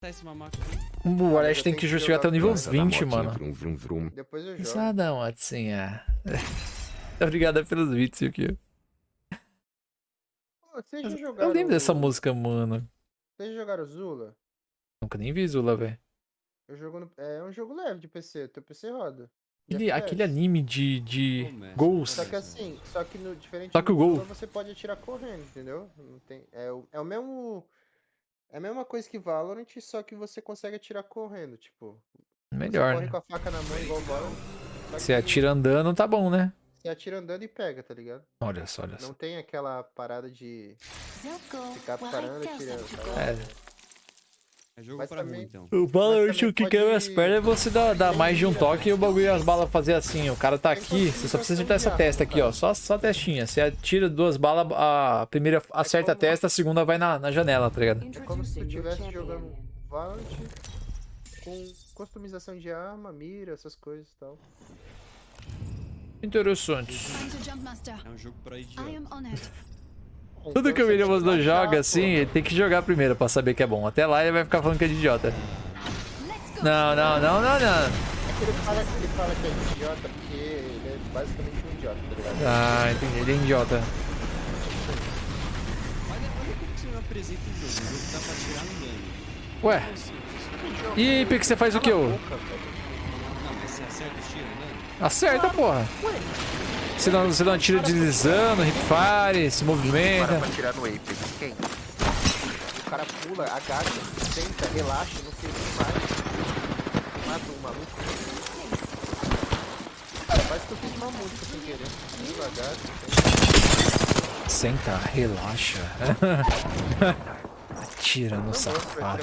Tá esse mamaco. O Alex tem que jogar até o nível com essa da 20, motinha, mano. Vrum, vrum, vrum. Depois eu jogo. Pesadão, Watsinha. Obrigado pelos beats aqui. Eu lembro dessa música, mano. Vocês já jogaram Zula? Nunca nem vi Zula, velho. Eu jogo no... É um jogo leve de PC, teu PC roda. Aquele, aquele anime de, de Começa. Ghost. Só que assim, só que no diferente Só que o gol- Zula, você pode atirar correndo, entendeu? Não tem, é, o, é o mesmo. É a mesma coisa que Valorant, só que você consegue atirar correndo, tipo. Melhor, você corre né? com a faca na mão igual Valorant. que atira andando, tá bom, né? Você atira andando e pega, tá ligado? Olha só, olha Não só. tem aquela parada de ficar parando e atirando. tá? É. É jogo Mas pra também- mim, então. O Valorant, o que quebra as pode- pernas é você dar, dar mais de um toque e o bagulho as balas fazer assim. O cara tá aqui, você só precisa acertar essa testa aqui, ó. Só, só a testinha. Você atira duas balas, a primeira acerta a testa, a segunda vai na, na janela, tá ligado? É como se tu estivesse jogando Valorant com customização de arma, mira, essas coisas e tal. Interessante. É um jogo pra I idiota. am on it. Então Tudo que o você William baixar, joga assim, ele tem que jogar primeiro pra saber que é bom. Até lá ele vai ficar falando que é de idiota. Não, não, não, não, não. Ele fala, ele fala que é idiota porque ele é basicamente um idiota, tá ligado? Ah, entendi. Ele é idiota. Olha, olha como que você não apresenta o jogo. O jogo dá pra tirar andando. Ué, e Pique, você faz o que, ô? Não, mas você porra. Você você não tira deslizando, hipfire, se movimenta. Para tirar no Apex, quem? O cara pula, agacha, senta, relaxa, não sei o que mais. Mata o maluco. Parece que eu fiz uma música sem querer. Pula, agacha. Senta, relaxa. Atira no safado.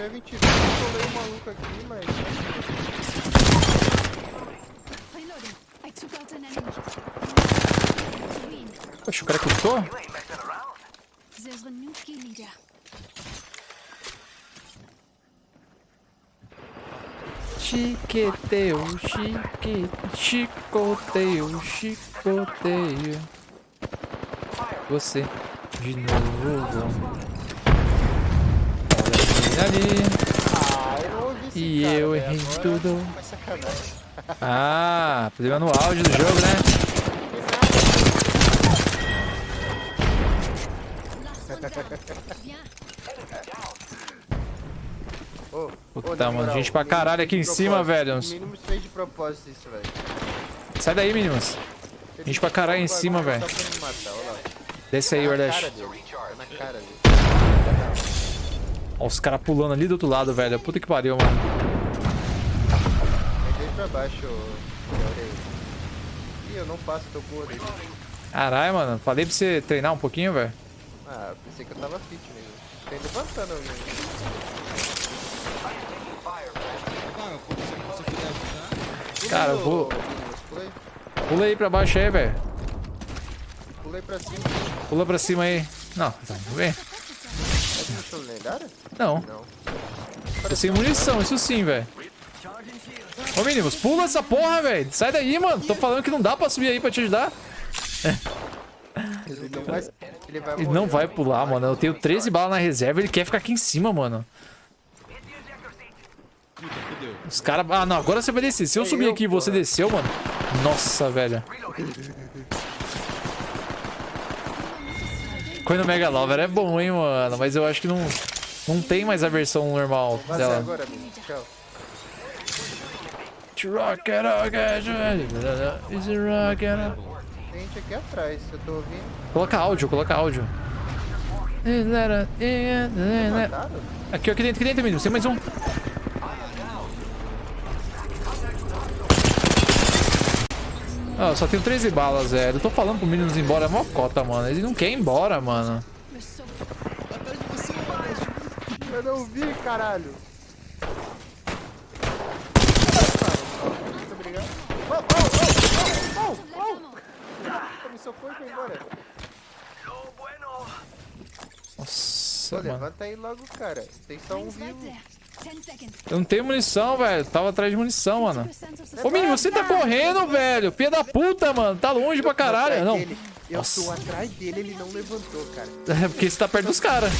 Tiver 20 vezes, eu o maluco aqui, mas. Reloading. I took out an enemy. Win. Poxa, o cara custou? There's a new kill leader. Chiqueteio, chique, chicoteio, chicoteio. Você, de novo. Ali. Ah, E cara, eu velho, errei agora tudo. Ah, problema no áudio do jogo, né? Puta, mano, moral, gente pra caralho aqui em cima, velho. Fez de propósito isso, velho. Sai daí. Ele Gente pra caralho em cima, velho. Desce aí, Tá na Wardash. cara dele. Na cara dele. Ó, os caras pulando ali do outro lado, velho. Puta que pariu, mano. Entrei pra baixo. Ih, eu não passo teu gordo aí. Caralho, mano. Falei pra você treinar um pouquinho, velho. Ah, pensei que eu tava fit mesmo. Tem levantando alguém. Ah. Cara, eu vou- Pulei, Pula aí pra baixo aí, velho. pulei pra cima. Pula pra cima aí. Não, tá, não vem. Lendária? Não. Não. Tô sem munição, isso sim, velho. Ô, meninos, pula essa porra, velho. Sai daí, mano. Tô falando que não dá pra subir aí pra te ajudar. Ele não vai, ele vai Ele morrer, não vai pular, mano. Eu tenho 13 balas na reserva ele quer ficar aqui em cima, mano. Os caras. Ah, não, agora você vai descer. Se eu subir eu, aqui e você desceu, mano. Nossa, velho. Coin Mega Lover é bom, hein, mano. Mas eu acho que não. Não tem mais a versão normal dela. agora, amigo. Tchau. Rock it, rock it, is it rock it? Tem gente aqui atrás, eu tô ouvindo. Coloca áudio, coloca áudio. Mataram? Aqui, aqui dentro, aqui dentro, menino. Tem mais um. Ah, eu só tenho 13 balas, velho. Eu tô falando pro menino ir embora, é mó cota, mano. Ele não quer ir embora, mano. Eu não vi, caralho. Muito obrigado. Oh, oh, oh, oh. Me socorro e foi embora. Nossa Pô, mano. levanta aí logo, cara. Tem só um vivo. Eu não tenho munição, velho. Tava atrás de munição, mano. 50% of the Ô, Mini, você tá correndo, velho. Filha da puta, mano. Tá longe pra caralho. Não. Eu Nossa. tô atrás dele, ele não levantou, cara. É porque você tá perto dos caras.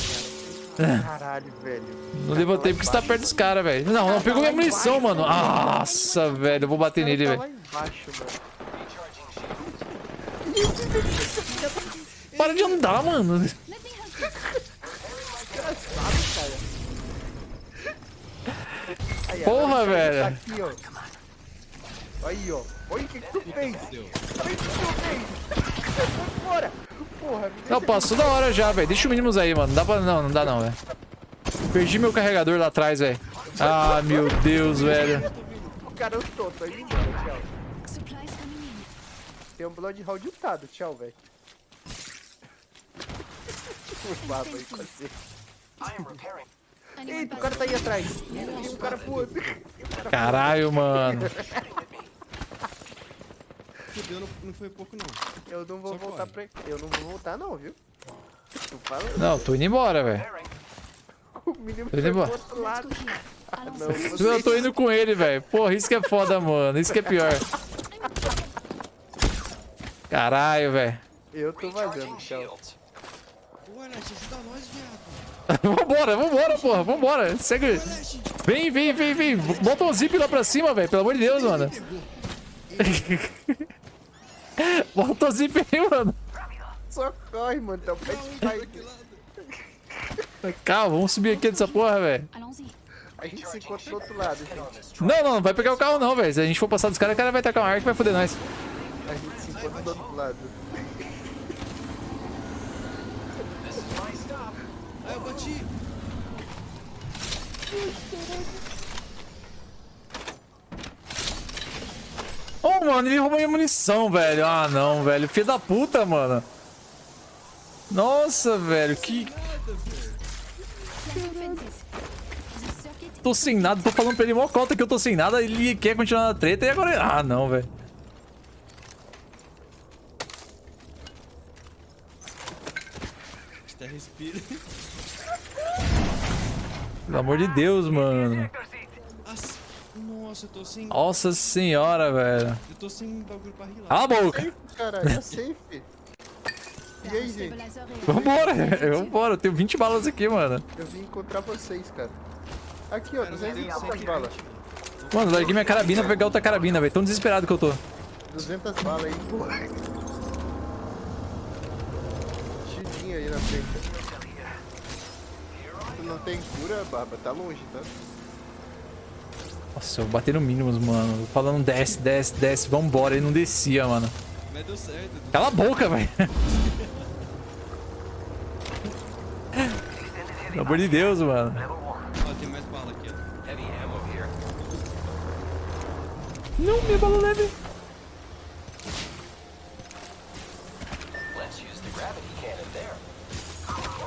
Caralho, velho. Não levantei porque você tá perto dos caras, velho. Não, não pegou minha munição, mano. Nossa, velho. Eu vou bater nele, velho. Para de andar, mano. Porra, velho. Tá aqui, ó. Aí, ó. Olha o que, que tu fez. Olha o que tu fez. Bora. Porra, Não, passou da hora já, velho. Deixa o mínimos aí, mano. Não dá pra... Não, não dá não, velho. Perdi meu carregador lá atrás, velho. Ah, meu Deus, velho. O cara eu tô, tô indo embora, tchau. Tem um Bloodhound utado, tchau, velho. O baba aí com você. Eita, o cara tá aí atrás. Tem um cara voando. Caralho, mano. Fudeu, não, não foi pouco não. Eu não vou Só voltar corre. pra... Eu não vou voltar não, viu? Tu fala... Não, tô indo embora, velho. O menino Tô indo embora. outro lado. Here. Não, você... Eu tô indo com ele, velho. Porra, isso que é foda, mano. Isso que é pior. Caralho, velho. Eu tô vazando, tchau. Ô, Aleste, ajuda nós, viado. Vambora, vambora, porra. Vambora. Segue. Vem, vem, vem, vem. Bota um zip lá pra cima, velho. Pelo amor de Deus, mano. Bota o zip aí, mano. Só corre, mano. Tá. Calma, vamos subir aqui dessa porra, velho. A gente se encontra do outro lado, gente. Não, não, não vai pegar o carro não, velho. Se a gente for passar dos caras, o cara vai tacar uma arca e vai foder nós. A gente se encontra do outro lado. Ah, eu bati. Ô, mano, ele roubou minha munição, velho. Ah, não, velho. Filho da puta, mano. Nossa, velho, que... Tô sem nada, tô falando pra ele mó cota que eu tô sem nada, ele quer continuar na treta e agora... Ah, não, velho. Até respira. Pelo amor de Deus, mano. As- Nossa, eu tô sem. Nossa senhora, velho. Eu tô sem bagulho pra rilar. Cala a boca. Safe, cara. É safe. E aí, gente? Vambora, vambora. Eu tenho 20 balas aqui, mano. Eu vim encontrar vocês, cara. Aqui, ó. Cara, eu tenho 200 100 balas. Mano, larguei minha carabina pra pegar outra carabina, velho. Tão desesperado que eu tô. 200 balas aí, porra. Chidinho aí na frente. Tu não tem cura, Baba? Tá longe, tá? Nossa, eu bati no mínimos, mano. Falando desce, desce, desce, vambora. Ele não descia, mano. Mas deu certo. Cala a boca, velho. Pelo amor de Deus, mano. Ó, tem mais bala aqui, ó. Não, minha bala leve.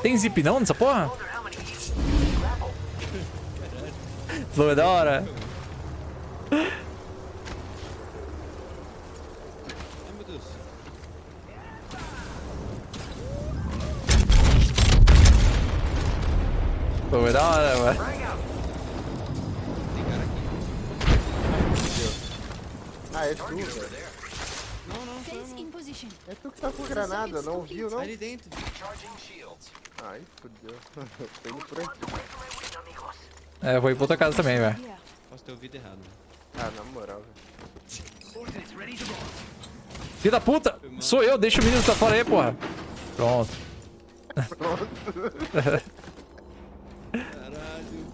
Tem zip não nessa porra? Flow é da hora. Flow é da hora, mano. Ah, é tu, velho. Não, não, position. É tu que tá com granada, não ouviu, não? Ali dentro. Ai, fodeu. Tô indo por aqui. É, eu vou ir pra outra casa também, velho. Posso ter ouvido errado. né? Ah, na moral, velho. Filho da puta! Sou eu, deixa o menino tá fora aí, porra. Pronto. Caralho.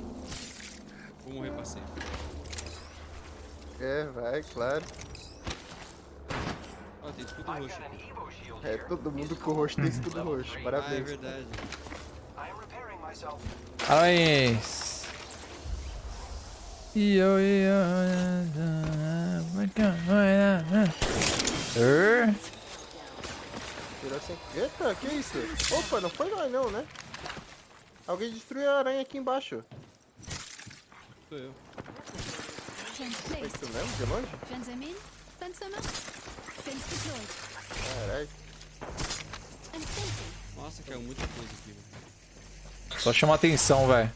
Vou morrer pra sempre. É, vai, claro. Ó, tem escudo roxo. É, todo mundo com o rosto tem escudo roxo. Ah, é Parabéns. verdade. Parabéns. Yo, yo, Er? Tirou sem... Eita, que isso? Opa, não foi nós não, né? Alguém destruiu a aranha aqui embaixo. Sou eu. É placed. isso mesmo, de longe? Fence deployed. Caralho. Nossa, caiu muita coisa aqui, velho. Só chamar atenção, velho.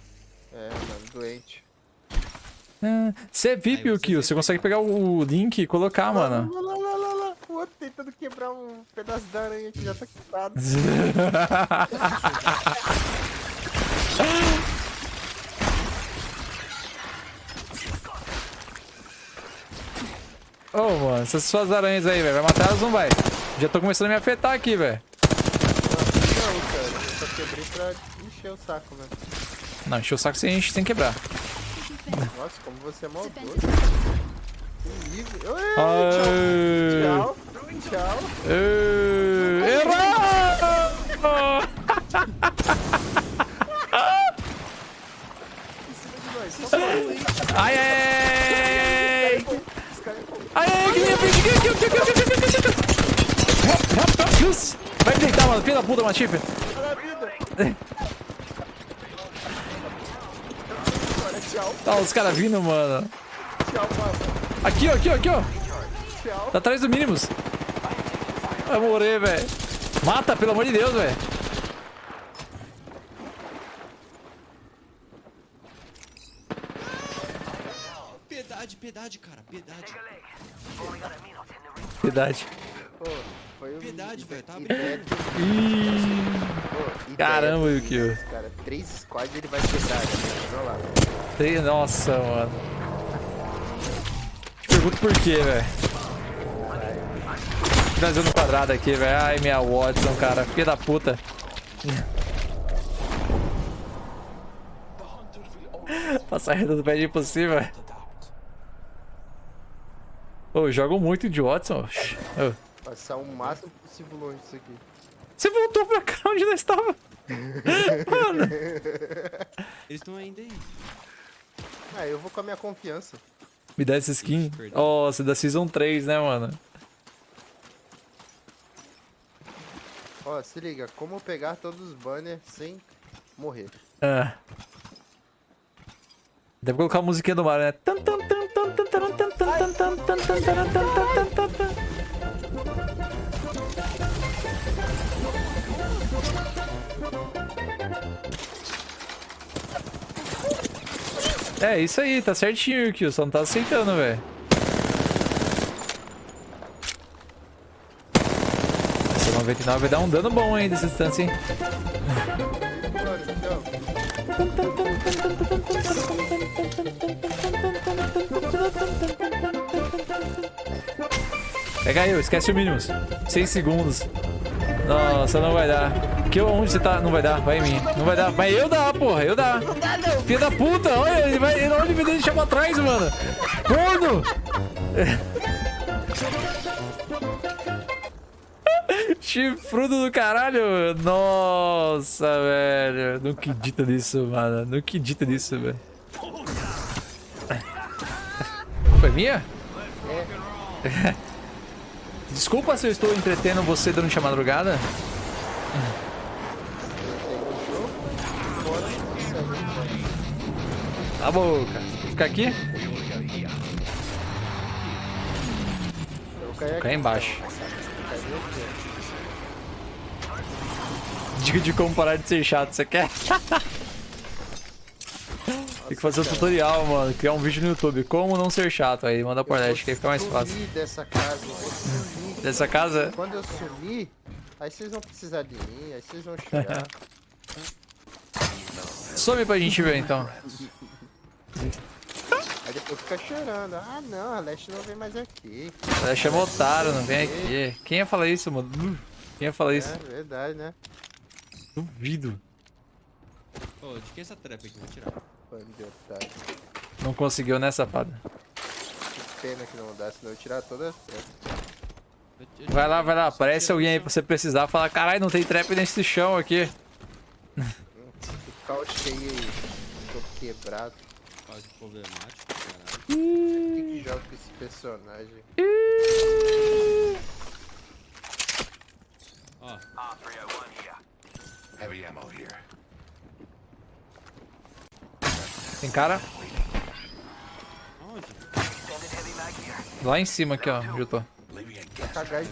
É, mano, doente. Você é VIP, o Kill. Você consegue pegar o link e colocar, mano. Lá, lá, lá, lá, lá. O outro tentando quebrar um pedaço da aranha que já tá quebrado. Ô, mano, essas suas aranhas aí, velho. Vai matar elas ou não vai? Já tô começando a me afetar aqui, velho. Não, cara, eu só quebrei pra encher o saco, né? Não, encheu o saco sem, enche- sem quebrar. Nossa, como você é maldoso. Que nível. Tchau. Tchau. Tchau. Errou! Em cima de nós. Só pode. Ai, ai, ai! É. Ai, ai, que minha frente! Aqui, aqui, aqui, aqui, aqui. Deus. Vai me deitar, mano. Filha da puta, Matife. Olha a vida. Agora, tchau. Tá os caras vindo, mano. Tchau, mano. Aqui, ó, aqui, ó, aqui, ó. Tá atrás do mínimos. Vai morrer, velho. Mata, pelo amor de Deus, velho. Piedade, piedade, cara, piedade. Verdade. Um... Velho, tá Ih, Caramba, Yukio. Cara, três squads ele vai quebrar, né? Olha lá. tem- Nossa, mano. Te pergunto por quê, velho. Finalizando quadrado aqui, velho. Ai, minha Watson, cara. Filha da puta. Passar reta do pé de impossível. Ô, jogo muito de Watson. Ô, Passar o máximo possível longe disso aqui. Você voltou pra cá onde nós estava? Mano. Eles estão ainda aí. Ah, eu vou com a minha confiança. Me dá essa skin. Ixi, perdão. Nossa, da Season 3, né, mano? Ó, se liga, como pegar todos os banners sem morrer. Ah. Deve colocar a musiquinha do Mario, né? Tan, É, isso aí, tá certinho, Kill, só não tá aceitando, velho. Essa 99 vai dar um dano bom aí dessa distância, hein? Pega eu, esquece o mínimos. 6 segundos. Nossa, não vai dar. Que onde você tá? Não vai dar, vai em mim. Não vai dar. Mas eu dá, porra, eu dá. Filha da puta, olha, ele vai. Ele, olha ele me deixa pra trás, mano. Corno! Chifrudo do caralho. Nossa, velho. Não acredito nisso, mano. Não acredito nisso, velho. Foi minha? Desculpa se eu estou entretendo você durante a madrugada. Tá bom, cara. Fica aqui? Vou cair aí embaixo. Aqui? Dica de como parar de ser chato, você quer? Tem que fazer um tutorial, mano. Criar um vídeo no YouTube. Como não ser chato. Aí manda por net, que aí fica mais fácil. Dessa casa, sumir. Dessa casa. Quando eu sumir, aí vocês vão precisar de mim, aí vocês vão chorar. Some pra gente ver então. aí depois fica chorando. Ah não, a Leste não vem mais aqui. Ela chama otário, não vem aqui. Quem ia falar isso, mano? Uh, Quem ia falar isso? É verdade, né? Duvido. Ô, de que essa trap aqui? Vou tirar. Bando de otário. Não conseguiu, né, safado? Que pena que não dá, senão eu tirar todas as tretas. Vai lá, vai lá. Aparece alguém aí pra você precisar. Fala, caralho, não tem trap nesse chão aqui. Cheio aí. Tô quebrado. Caso problemático, caralho. Por que que joga com esse personagem? Ó, Heavy ammo here. Tem cara? onde? Lá em cima aqui, ó. Onde eu tô. Tacar.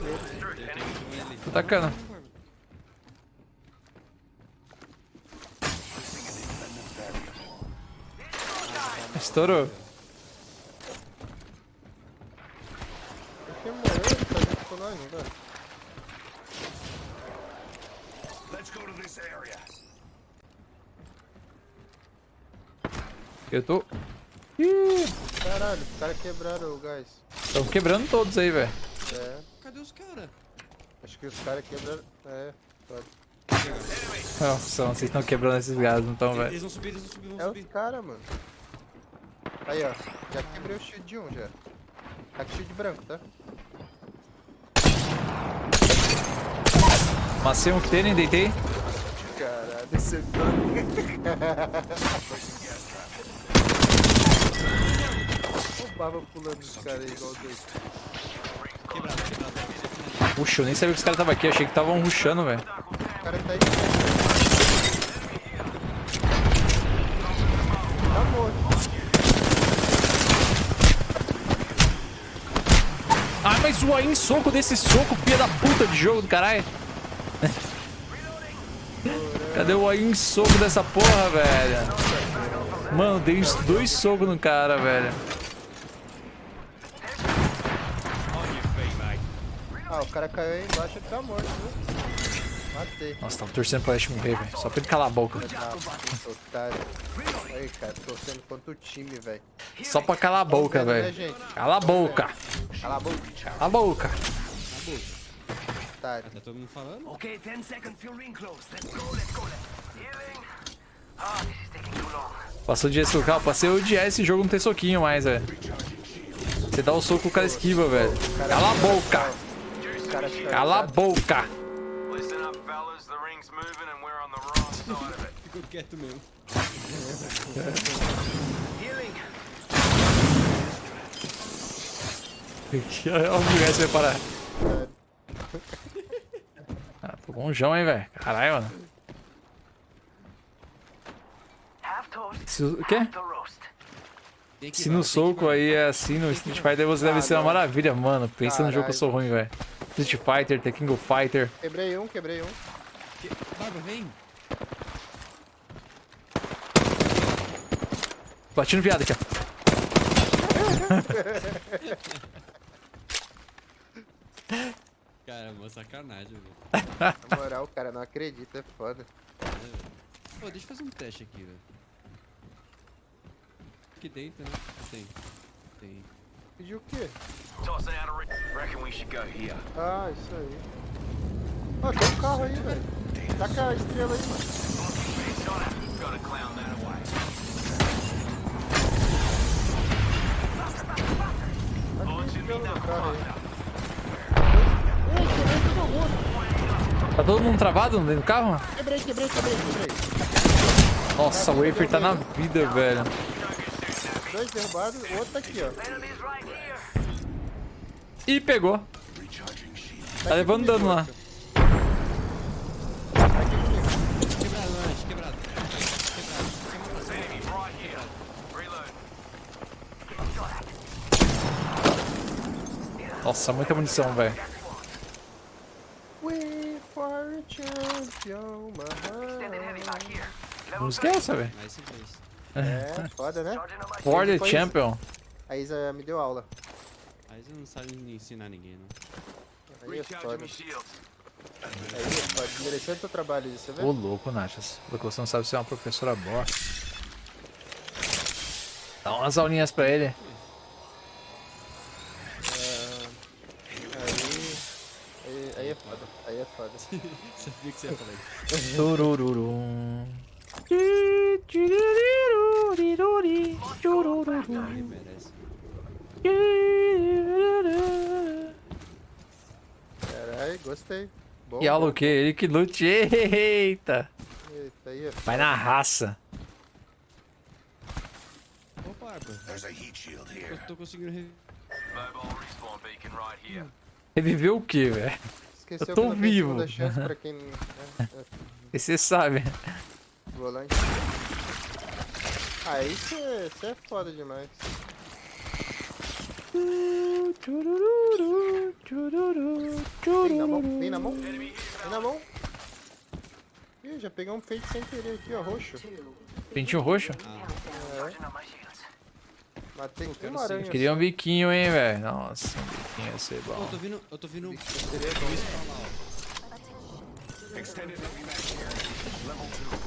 Tô tacando. Estourou. Tá né, velho? Eu tô... Ih! Caralho, os caras quebraram o gás. Estão quebrando todos aí, velho. É, Cadê os caras? acho que os caras quebraram. É, pode. Nossa, vocês estão quebrando esses gases, não estão, velho. Eles vão subir, eles vão subir, vão É subir. os caras, mano. Aí, ó. Já quebrei o shield de um já. Tá com shield branco, tá? Macei um que tem, nem deitei. Caralho, esse é O Baba pulando dos caras aí, igual dois. Puxa, eu nem sabia que os caras estavam aqui. Achei que estavam rushando, velho. Ah, mas o em soco desse soco, filha da puta de jogo do caralho. Cadê o em soco dessa porra, velho? Mano, dei dois socos no cara, velho. Ah, o cara caiu aí embaixo e tá morto, viu? Matei. Nossa, tava torcendo pra Ash morrer, velho. Só pra ele calar a boca. Ah, otário. Aí, cara, torcendo contra o time, velho. Só pra calar a boca, né, velho. gente? Cala a boca. Cala a boca, Cala a boca. otário. Tá todo mundo falando? Okay, 10 seconds till ring close. Let's go, let's go. Healing. Ah, this is taking too long. Passou de socar. Passei a odiar esse jogo não ter soquinho mais, velho. Você dá o soco, o cara esquiva, velho. Cala a boca. Cala a boca. Ficou quieto mesmo. Healing. Olha o lugar você vai parar. Ah, tô longeão, hein, velho. Caralho, mano. Se, o quê? Se no soco aí é assim no Street Fighter, você deve ser uma maravilha, mano. Pensa no jogo que eu sou ruim, velho. Street Fighter, The King of Fighter. Quebrei um, quebrei um. Que- Barba, vem. Bati no viado aqui, ó. Cara, mó sacanagem, velho. Na moral, o cara não acredita, é foda. Pô, deixa eu fazer um teste aqui, velho. Aqui dentro, né? Tem. Tem. Pediu o quê? Tossing out a ring. Reckon we should go here. Ah, isso aí. Ó, tem um carro aí, velho. Taca a estrela aí, mano. Taca a estrela aí. Todo mundo. Tá todo mundo travado dentro do carro? Quebrei, quebrei, quebrei, quebrei. Nossa, o Wafer tá na vida, velho. Dois derrubados, o outro tá aqui, ó. Enemies right here. Ih, pegou. Tá levando dano lá. Nossa, muita munição, velho. Música é essa, velho? É, foda, né? charging on my For the Depois- Champion. A Isa me deu aula. Aí você não sabe ensinar ninguém, não. Aí é foda. Aí é foda. Merecendo teu trabalho isso, você vê? Ô, louco, Nachas. Porque você não sabe ser uma professora boa. Dá umas aulinhas pra ele. Aí, aí, aí é foda. Aí é foda. Sabia que você ia falar isso. Turururum. Caralho, gostei. Bom, E bom. o quê? Ele que lute. Eita. Eita, aí é Vai na raça. Barba. Eu tô conseguindo reviver. Mobile respawn beacon right here. Reviveu o quê, velho? Esqueceu Eu tô que vivo. chance pra quem é, é, E você sabe volante. Aí você é foda demais. Vem na mão, vem na mão, vem na mão. Ih, já peguei um pente sem querer aqui, ó, roxo. Pentinho roxo? É. Matei então, aranha. Queria um biquinho, hein, velho. Nossa, um biquinho ia ser bom. Eu tô vindo, eu tô vindo. Eu tô vindo. Extended here. Level 2.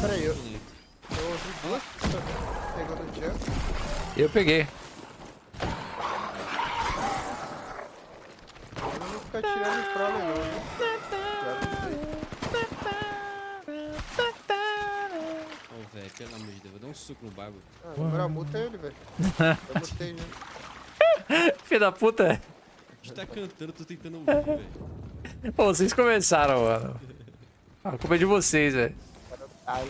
Peraí, eu, eu ouvi duas pessoas pegando o jump. Eu peguei. Eu não vou ficar tirando em prole não, né? Velho, pelo amor de Deus, eu vou dar um suco no bagulho. Ah, na moral, multa ele, velho. Eu mutei já. Filho da puta. A gente tá cantando, tô tentando ouvir, velho. Pô, vocês começaram, mano. A culpa é de vocês, velho. Ai.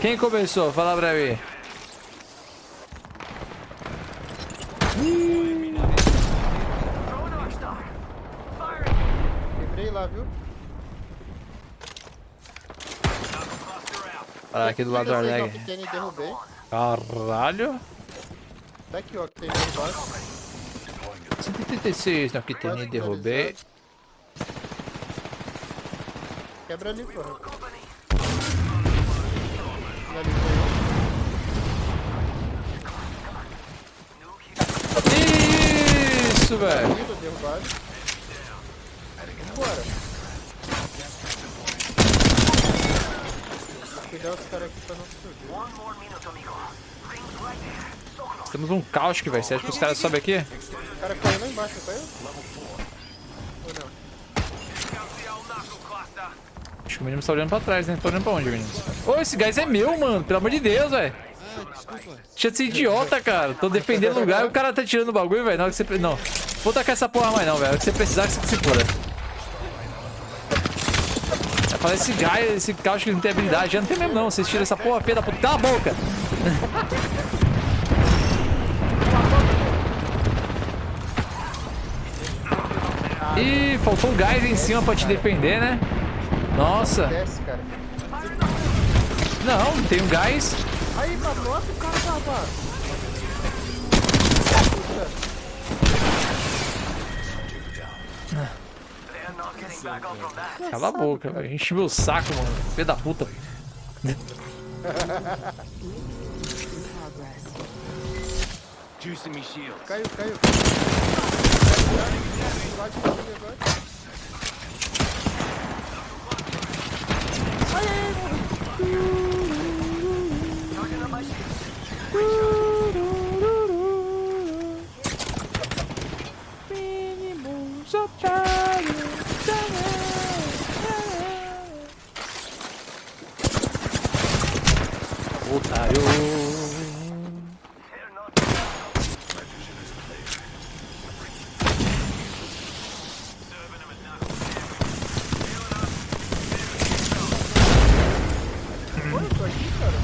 Quem começou? Fala pra mim. Quebrei lá, viu? Olha aqui do lado do Arleg. Caralho. Tá aqui, ó, que tem embaixo. 136 no Kitene, Quase derrubei. Quebra ali, porra. Isso, velho. Vida derrubado. Vambora. Vou cuidar os caras aqui pra não subir. One more minute, amigo. Rings right there. Temos um caos que vai ser. Acho que os caras sobem aqui. O cara caiu lá embaixo, caiu? Ou não? Acho que o menino tá olhando pra trás, né? Tá olhando pra onde, menino? Ô, esse gás é meu, mano. Pelo amor de Deus, velho. Ah, desculpa. Deixa de ser idiota, cara. Tô defendendo o lugar e o cara tá tirando o bagulho, velho. Na hora que você. Não. Vou tacar essa porra mais, não, velho. Hora que você precisar, que você se foda. Eu falei, esse gás, esse caos que não tem habilidade. Já não tem mesmo, não. Vocês tiram essa porra, filha da puta. Cala a boca. Ih, faltou um gás em cima pra te defender, né? Nossa. Cara. Não, tem um gás. Aí, mano, nossa, o cara tava. Cala a boca, velho. Enche meu saco, mano. Filho da puta. Caiu, caiu. Lá de cima agora. Otário. They're not Pô, eu tô aqui, cara.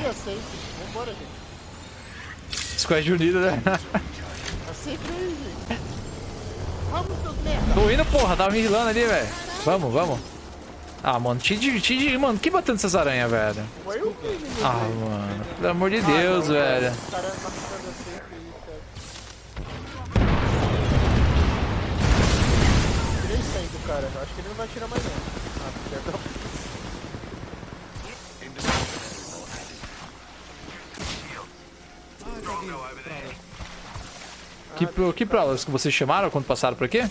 Ih, Eu sei. Vambora, Squad unido, né? Tô indo, porra. Tava me rilando ali, velho. Vamos, vamos. Ah, mano. Te, te, te, mano, que batendo essas aranhas, velho? Ah, mano. Pelo amor de Deus, velho. O cara marcando a safe aí, cara. Tirei 100 do cara. Acho que ele não vai tirar mais não. Ah, filha Que, pro- que provas que vocês chamaram quando passaram por aqui?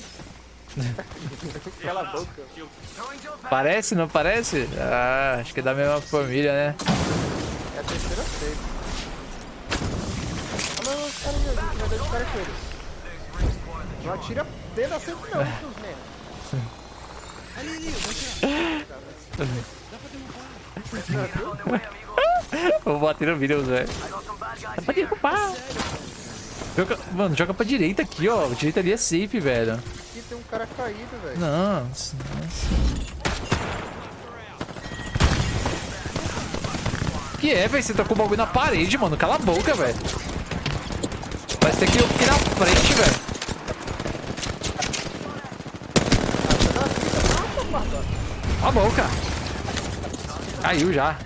Cala a boca. Parece, não parece? Ah, acho que é da mesma família, né? É a terceira safe. Ah, mas os caras vai dar de cara com eles. Não atira dentro da safe não, seus merda. Ali, ali, eu vou tirar. Dá pra derrubar. Vou bater no vídeo, velho. Pode derrubar. Joga, mano, joga pra direita aqui, ó. A direita ali é safe, velho. Aqui tem um cara caído, velho. Nossa, nossa. Que é, velho? Você tacou o bagulho na parede, mano. Cala a boca, velho. Parece ter que eu fiquei na frente, velho. Cala a boca. Caiu já.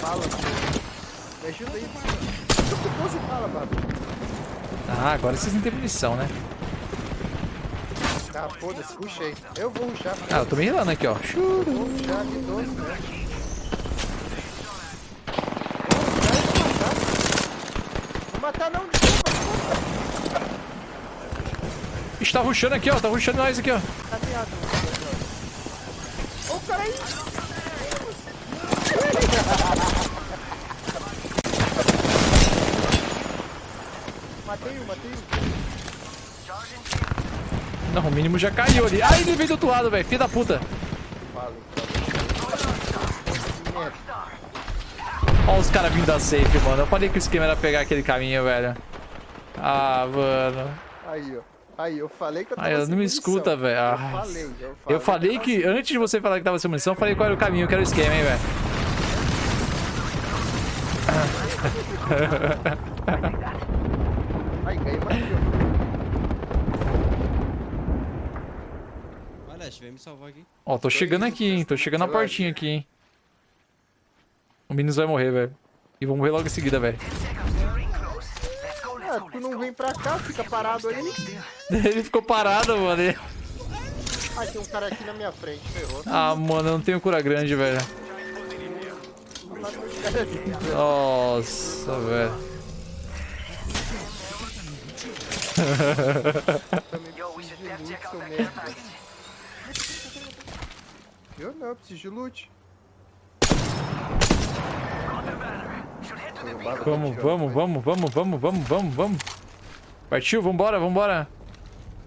Fala, Me ajuda aí. tô 12 bala, Babu. Ah, agora vocês não têm munição, né? Ah, foda-se, rushei. Eu vou rushar. Ah, eu tô me rilando aqui, ó. Vou rushar de 12, né? Vou matar não, desculpa, desculpa. Ixi, tá rushando aqui, ó. Tá rushando nós aqui, ó. Tá viado. Ô, o cara aí. Matei um, matei um. Não, o mínimo já caiu ali. Ai, ele veio do outro lado, velho. Filho da puta. Ó os caras vindo da safe, mano. Eu falei que o esquema era pegar aquele caminho, velho. Ah, mano. Aí, ó. Aí, eu falei que eu tava eu sem não me munição. escuta, velho. Eu Ah. falei, eu falei. Eu falei que, antes de você falar que tava sem munição, eu falei qual era o caminho, que era o esquema, hein, velho. Aí, ganhei mais que eu. Leste, vem me salvar aqui. Ó, tô chegando aqui, hein. Tô chegando na portinha aqui, hein. O Minos vai morrer, velho. E vou morrer logo em seguida, velho. Ah, tu não vem pra cá, fica parado aí. Ele ficou parado, mano. Ele- Ah, tem um cara aqui na minha frente, ferrou. Ah, mano, eu não tenho cura grande, velho. Nossa, velho. Também Yo, we preciso should de out seu that merda. Eu não, eu preciso de loot. Vamos, vamos, vamos, vamos, vamos, vamos, vamos, vamos. Partiu, vambora, vambora.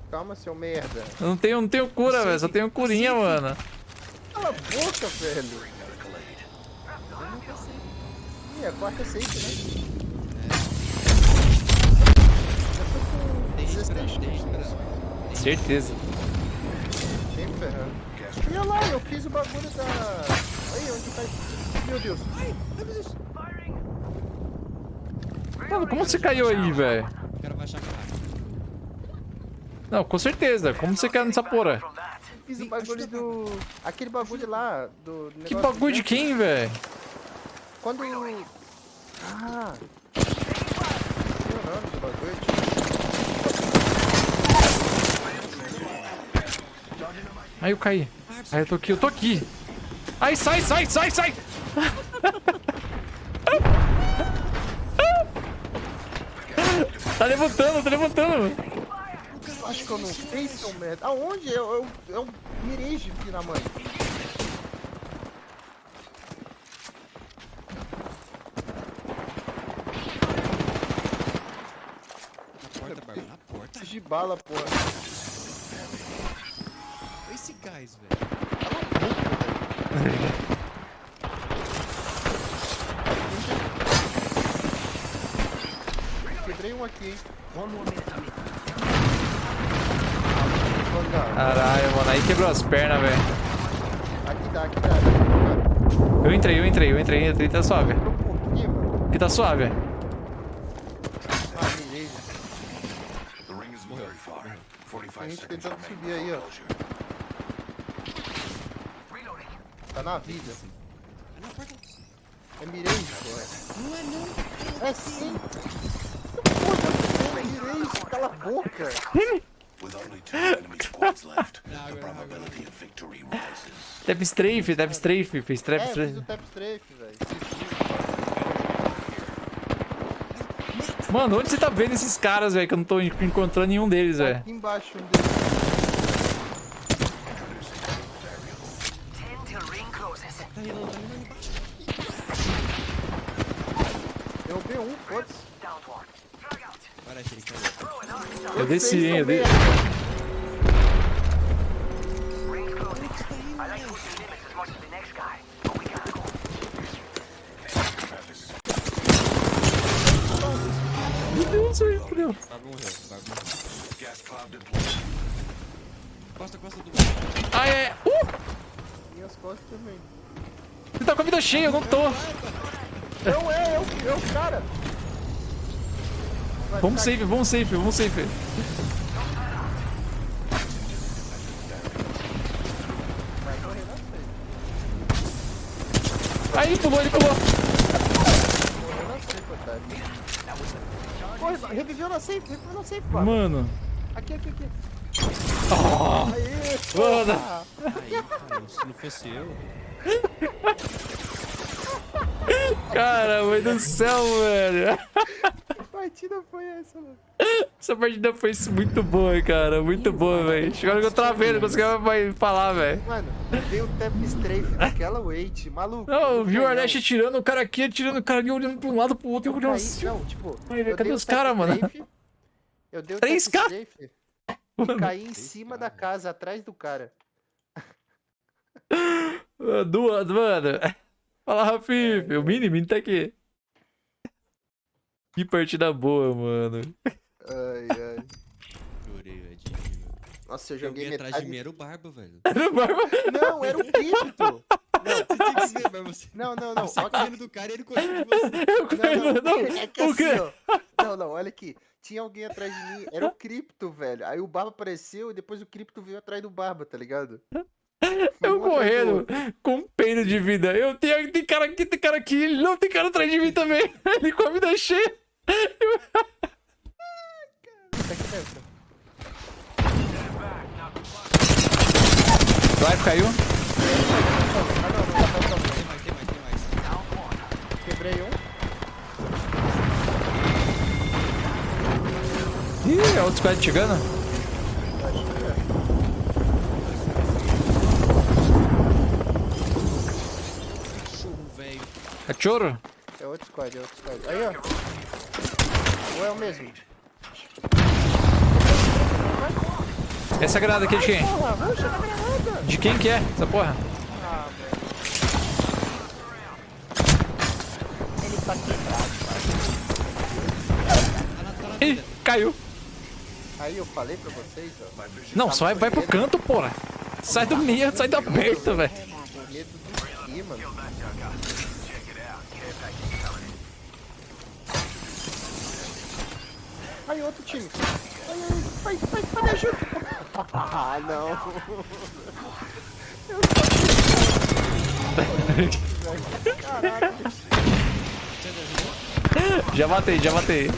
Calma, seu merda. Eu não tenho, não tenho cura, velho. Só tenho curinha, mano. Cala a boca, velho. Ih, a quarta safe, né? Tem esperando. Certeza. Nem ferrando. E olha lá, eu fiz o bagulho da... Aí, onde tá... Meu Deus. Ai, meu Deus. Mano, como você caiu aí, velho? O cara vai achar que hack. Não, com certeza. Como você caiu nessa porra? Fiz o bagulho do... Aquele bagulho lá, do Que bagulho de quem, velho? Quando... Ah... Bagulho. Aí eu caí. Aí eu tô aqui, eu tô aqui. Ai, sai, sai, sai, sai! tá levantando, tá levantando. Acho que eu não fiz, seu merda. Aonde? Eu, eu, eu mirei de da mãe. Na porta, Barba. Na porta. De bala, porra. Gás, velho. Quebrei um aqui, hein. Caralho, mano. Aí quebrou as pernas, velho. Aqui dá, aqui dá. Devagar. Eu entrei, eu entrei, eu entrei, eu entrei, tá suave. Aqui tá suave. Mirei. The ring isn't very far. 45 Tem gente tentando subir aí, ó. Na vida. É. É porra. Não é não. É sim. Porra, eu mirei, cala a boca. With only two enemy squads left, Não, the agora, agora. probability of victory rises. Tap strafe, tap strafe, fez trap É, fiz strafe. o tap strafe, velho. Mano, onde você tá vendo esses caras, velho? Que eu não tô en- encontrando nenhum deles, velho. Aqui embaixo um deles. The next guy, but we gotta go. Meu Deus, velho, fudeu. Barba morreu. Barba morreu. Costa, costa do... Ai, é. Uh! Minhas costas também. Você tá com a vida cheia, eu não tô. Não é, eu, eu, cara. Vai Vamos safe, vamos safe, vamos safe. Vai correr na frente. Aí pulou, ele pulou. Porra, reviveu na safe, reviveu na safe, mano. Mano. Aqui, aqui, aqui. Oh, Aê, Mano. porra. Aí, cara, se não fosse eu. cara, mãe do céu, velho. Que partida foi essa, mano? Essa partida foi muito boa, cara. Muito boa, velho. Chegou que eu travei, não conseguia mais falar, velho. Mano, veio o tap strafe naquela wait, maluco. Não, eu viu o Arnest tirando o cara aqui, tirando o cara ali, olhando pra um lado pro outro e Eu olhando assim. não, tipo, Ai, eu cadê dei os tap cara, mano? Eu dei o Três tap cara? strafe e caí em cima da casa, atrás do cara. Duas, mano. Fala, Rafif. O Mini, Mini tá aqui. Que partida boa, mano. Ai, ai. Chorei, velho. Nossa, eu joguei alguém atrás de mim era o Barba, velho. Não, era o cripto. Você tinha que ver, mas você... Não, não, não. Você ó, correndo do cara e ele correndo de você. Eu Não, não, não, é que o assim, quê? ó. Não, não, olha aqui. Tinha alguém atrás de mim, era o Cripto, velho. Aí o Barba apareceu e depois o Cripto veio atrás do Barba, tá ligado? Eu correndo com um peido de vida. Eu tenho, tem cara aqui, tem cara aqui. Ele não tem cara atrás de mim também. Ele com a vida cheia. Life caiu. Quebrei um. Ih, é outro squad chegando. Velho. Cachorro? É outro squad, é outro squad. Aí, ó. Ou é o mesmo? Essa granada aqui é de quem? Granada! De quem que é essa porra? Ah, velho. Ele tá quebrado. Ih, caiu. Aí eu falei pra vocês, ó. Não, só vai, vai pro canto, porra. Sai do meio, sai do aberto, velho. Medo do quê, mano? Aí, outro time. Ai, ai, vai, vai, vai, me ajuda. Ah, não. Caralho. Já matei, já matei.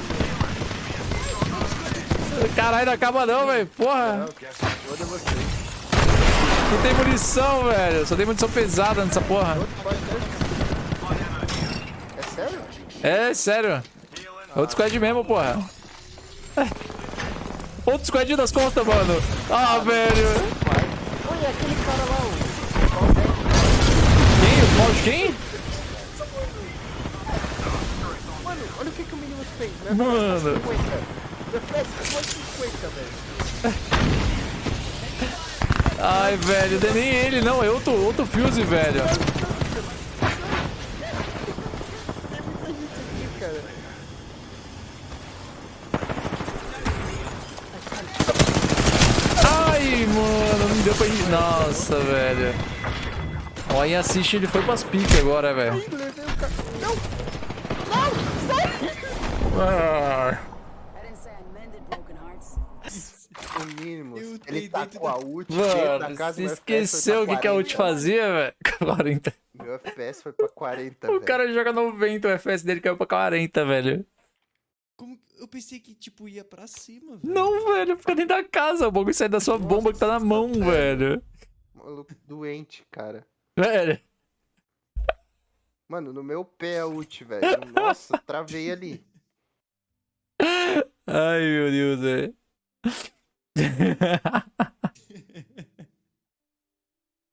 Caralho, não acaba não, velho. Porra. Não tem munição, velho. Só tem munição pesada nessa porra. É sério? É, sério. Outro squad mesmo, porra. Outro squad das costas, mano. Ah, velho. Olha, aquele cara lá, o... Quem? O quem? Mano, olha o que, que o menino fez, né? Mano. 50. Reflex foi 50, velho. Ai, velho. Não é nem ele, não. É outro, outro Fuse, velho. Tem muita gente aqui, cara. Ai, mano. Não deu pra ir. Nossa, velho. Ó, em assiste, ele foi pras piques agora, velho. Ih, levei o cara. Não! Ah. O mínimo. Eu Ele tá com a ult Mano, casa. você esqueceu o que, que a ult 40. fazia, velho? 40. Meu FPS foi pra 40, O velho. cara joga 90, o FPS dele caiu pra 40, velho. Como... Eu pensei que, tipo, ia pra cima, velho. Não, velho, fica dentro da casa. O bagulho sai da sua bomba que tá na mão, velho. Maluco doente, cara. Velho. Mano, no meu pé a ult, velho. Nossa, travei ali. Ai, meu Deus, velho.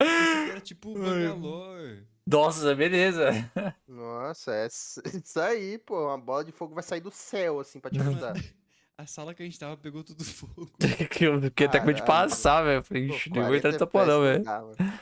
Era tipo Bangalore. Nossa, beleza. Nossa, é isso aí, pô. Uma bola de fogo vai sair do céu, assim, pra te ajudar. A sala que a gente tava pegou tudo fogo. que eu fiquei até com medo de passar, velho. Falei, ixi, não vou entrar 40 nessa porra, não, FPS velho.